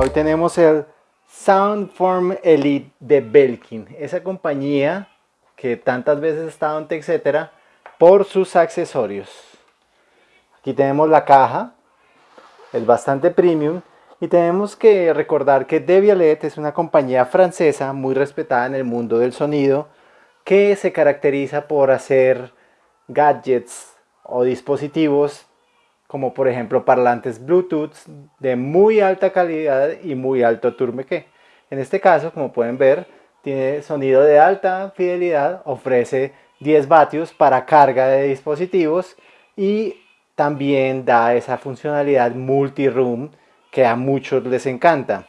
hoy tenemos el Soundform Elite de Belkin, esa compañía que tantas veces ha estado en etcétera por sus accesorios. Aquí tenemos la caja, es bastante premium y tenemos que recordar que Devialet es una compañía francesa muy respetada en el mundo del sonido que se caracteriza por hacer gadgets o dispositivos como por ejemplo parlantes Bluetooth de muy alta calidad y muy alto turmeque. En este caso, como pueden ver, tiene sonido de alta fidelidad, ofrece 10 vatios para carga de dispositivos y también da esa funcionalidad multi-room que a muchos les encanta.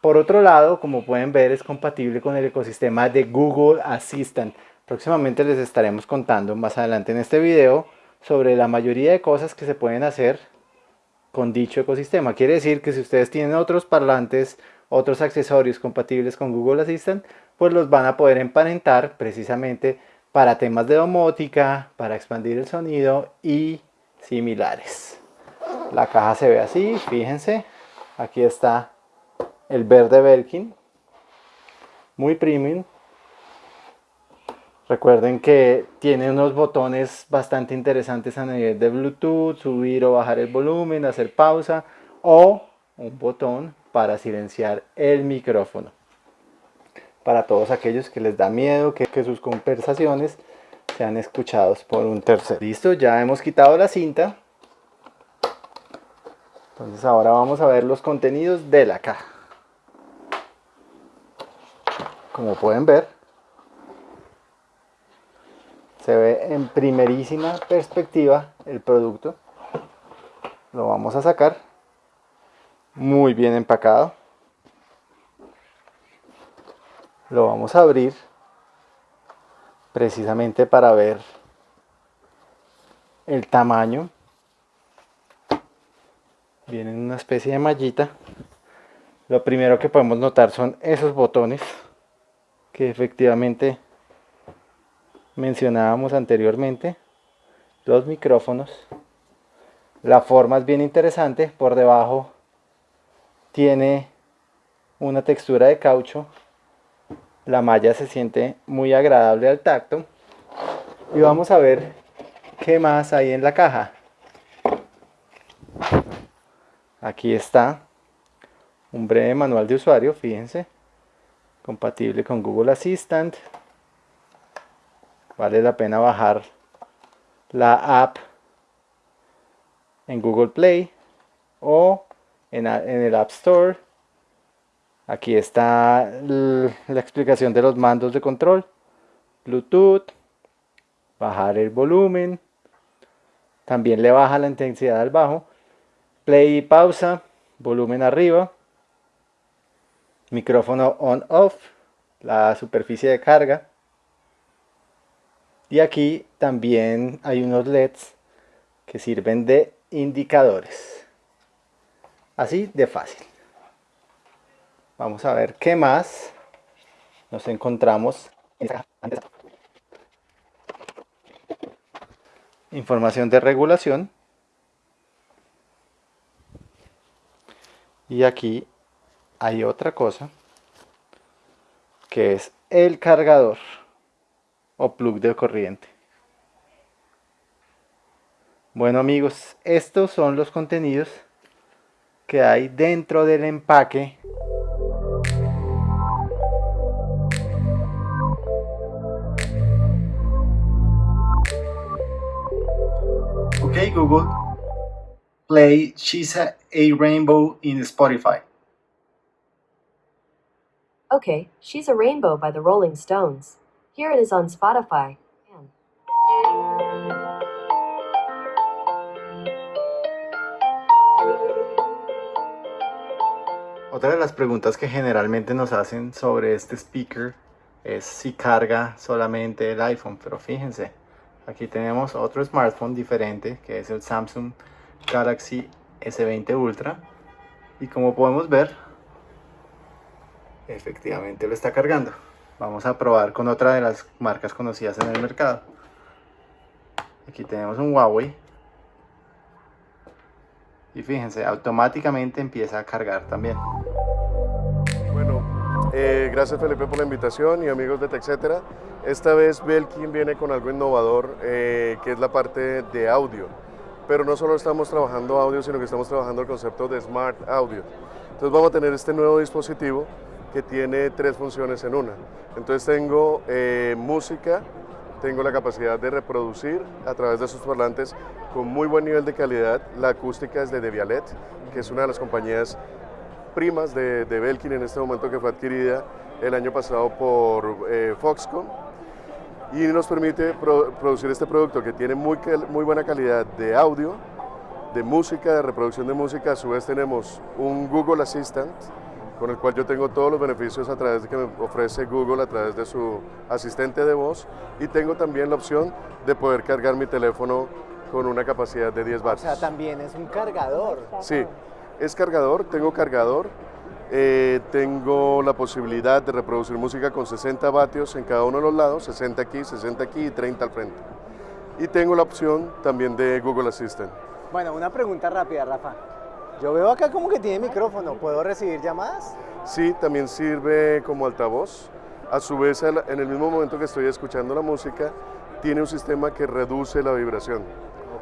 Por otro lado, como pueden ver, es compatible con el ecosistema de Google Assistant. Próximamente les estaremos contando más adelante en este video sobre la mayoría de cosas que se pueden hacer con dicho ecosistema. Quiere decir que si ustedes tienen otros parlantes, otros accesorios compatibles con Google Assistant, pues los van a poder emparentar precisamente para temas de domótica, para expandir el sonido y similares. La caja se ve así, fíjense, aquí está el verde Belkin, muy premium, Recuerden que tiene unos botones bastante interesantes a nivel de Bluetooth, subir o bajar el volumen, hacer pausa o un botón para silenciar el micrófono. Para todos aquellos que les da miedo que, sus conversaciones sean escuchados por un tercero. Listo, ya hemos quitado la cinta. Entonces ahora vamos a ver los contenidos de la caja. Como pueden ver, se ve en primerísima perspectiva el producto. Lo vamos a sacar. Muy bien empacado. Lo vamos a abrir precisamente para ver el tamaño. Viene en una especie de mallita. Lo primero que podemos notar son esos botones que efectivamente mencionábamos anteriormente, los micrófonos. La forma es bien interesante, por debajo tiene una textura de caucho, la malla se siente muy agradable al tacto y vamos a ver qué más hay en la caja. Aquí está un breve manual de usuario, fíjense, compatible con Google Assistant, vale la pena bajar la app en Google Play o en, el App Store. Aquí está la explicación de los mandos de control. Bluetooth bajar el volumen. También le baja la intensidad al bajo. Play y pausa volumen arriba. Micrófono on off la superficie de carga y aquí también hay unos LEDs que sirven de indicadores. Así de fácil. Vamos a ver qué más nos encontramos Información de regulación. Y aquí hay otra cosa que es el cargador o plug de corriente. Bueno amigos, estos son los contenidos que hay dentro del empaque Okay Google, play She's a, a Rainbow in Spotify. Okay, She's a Rainbow by the Rolling Stones. Here it is on Spotify. Otra de las preguntas que generalmente nos hacen sobre este speaker es si carga solamente el iPhone, pero fíjense, aquí tenemos otro smartphone diferente que es el Samsung Galaxy S20 Ultra y como podemos ver, efectivamente lo está cargando. Vamos a probar con otra de las marcas conocidas en el mercado. Aquí tenemos un Huawei. Y fíjense, automáticamente empieza a cargar también. Eh, gracias Felipe por la invitación y amigos de TechCetera. Esta vez Belkin viene con algo innovador eh, que es la parte de audio. Pero no solo estamos trabajando audio, sino que estamos trabajando el concepto de Smart Audio. Entonces vamos a tener este nuevo dispositivo que tiene tres funciones en una. Entonces tengo eh, música, tengo la capacidad de reproducir a través de sus parlantes con muy buen nivel de calidad. La acústica es de Devialet, que es una de las compañías primas de, Belkin en este momento que fue adquirida el año pasado por eh, Foxconn y nos permite pro- producir este producto que tiene muy, muy buena calidad de audio, de música, de reproducción de música. A su vez tenemos un Google Assistant con el cual yo tengo todos los beneficios a través de que me ofrece Google a través de su asistente de voz y tengo también la opción de poder cargar mi teléfono con una capacidad de 10 O watts. sea, también es un cargador. Sí, es cargador, tengo cargador, eh, tengo la posibilidad de reproducir música con 60 vatios en cada uno de los lados, 60 aquí, 60 aquí y 30 al frente. Y tengo la opción también de Google Assistant. Bueno, una pregunta rápida, Rafa. Yo veo acá como que tiene micrófono. ¿Puedo recibir llamadas? Sí, también sirve como altavoz. A su vez, en el mismo momento que estoy escuchando la música, tiene un sistema que reduce la vibración.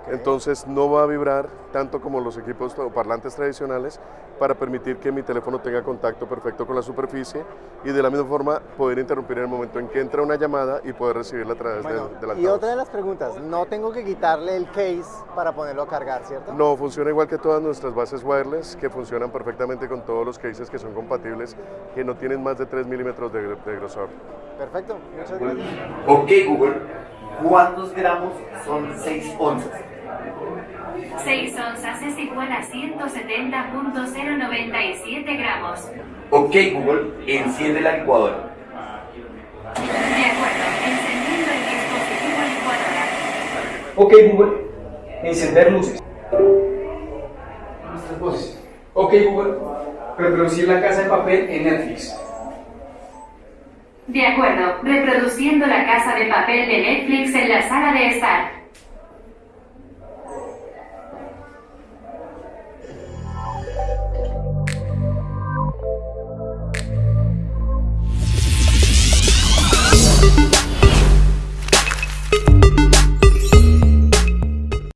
Entonces no va a vibrar tanto como los equipos o parlantes tradicionales para permitir que mi teléfono tenga contacto perfecto con la superficie y de la misma forma poder interrumpir en el momento en que entra una llamada y poder recibirla a través Bueno, del, del y altavoz. otra de las preguntas, no tengo que quitarle el case para ponerlo a cargar, ¿cierto? No, funciona igual que todas nuestras bases wireless que funcionan perfectamente con todos los cases que son compatibles, que no tienen más de 3 milímetros de, de grosor. Perfecto, muchas gracias. Ok Google, ¿cuántos gramos son 6 onzas? 6 onzas es igual a 170.097 gramos. Ok Google, enciende la licuadora. De acuerdo, encendiendo el dispositivo licuadora. Ok Google, encender luces. Nuestras voces. Ok Google, reproducir la casa de papel en Netflix. De acuerdo, reproduciendo la casa de papel de Netflix en la sala de estar.